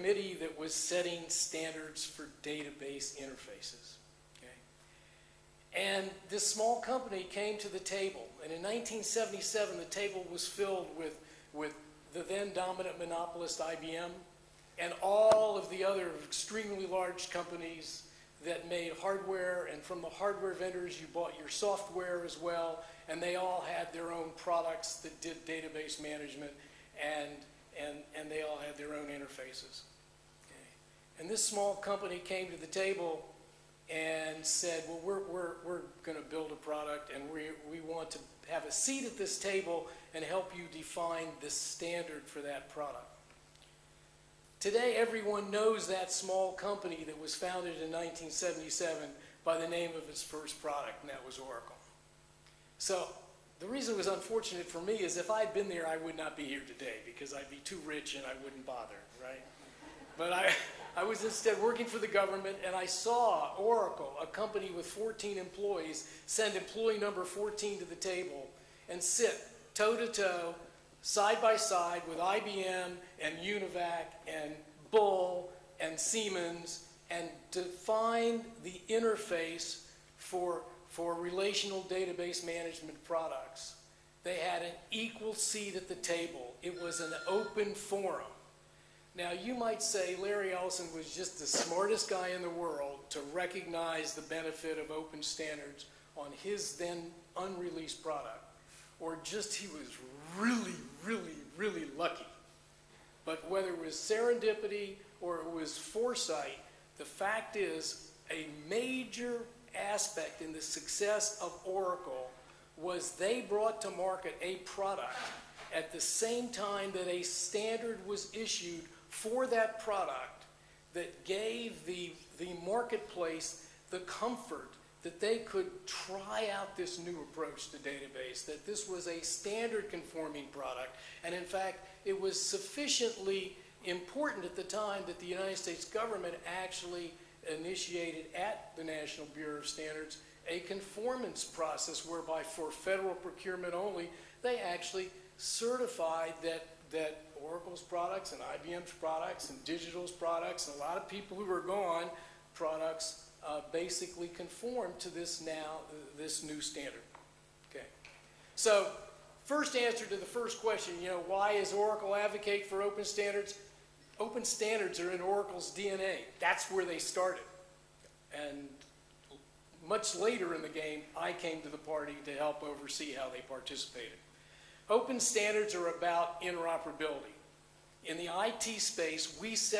committee that was setting standards for database interfaces. Okay? And this small company came to the table, and in 1977, the table was filled with, with the then dominant monopolist IBM and all of the other extremely large companies that made hardware, and from the hardware vendors, you bought your software as well, and they all had their own products that did database management, and, and, and they all had their Okay. And this small company came to the table and said, well, we're, we're, we're going to build a product, and we, we want to have a seat at this table and help you define the standard for that product. Today, everyone knows that small company that was founded in 1977 by the name of its first product, and that was Oracle. So the reason it was unfortunate for me is if I'd been there, I would not be here today because I'd be too rich and I wouldn't bother, right? But I, I was instead working for the government and I saw Oracle, a company with 14 employees, send employee number 14 to the table and sit toe to toe side by side with IBM and Univac and Bull and Siemens and define the interface for, for relational database management products. They had an equal seat at the table. It was an open forum. Now, you might say Larry Ellison was just the smartest guy in the world to recognize the benefit of open standards on his then unreleased product, or just he was really, really, really lucky. But whether it was serendipity or it was foresight, the fact is a major aspect in the success of Oracle was they brought to market a product at the same time that a standard was issued for that product that gave the, the marketplace the comfort that they could try out this new approach to database, that this was a standard conforming product, and in fact, it was sufficiently important at the time that the United States government actually initiated at the National Bureau of Standards a conformance process whereby for federal procurement only, they actually certified that, that Oracle's products and IBM's products and Digital's products and a lot of people who are gone products uh, basically conform to this now, this new standard. Okay. So first answer to the first question, you know, why is Oracle advocate for open standards? Open standards are in Oracle's DNA. That's where they started. And much later in the game, I came to the party to help oversee how they participated. Open standards are about interoperability. In the IT space, we set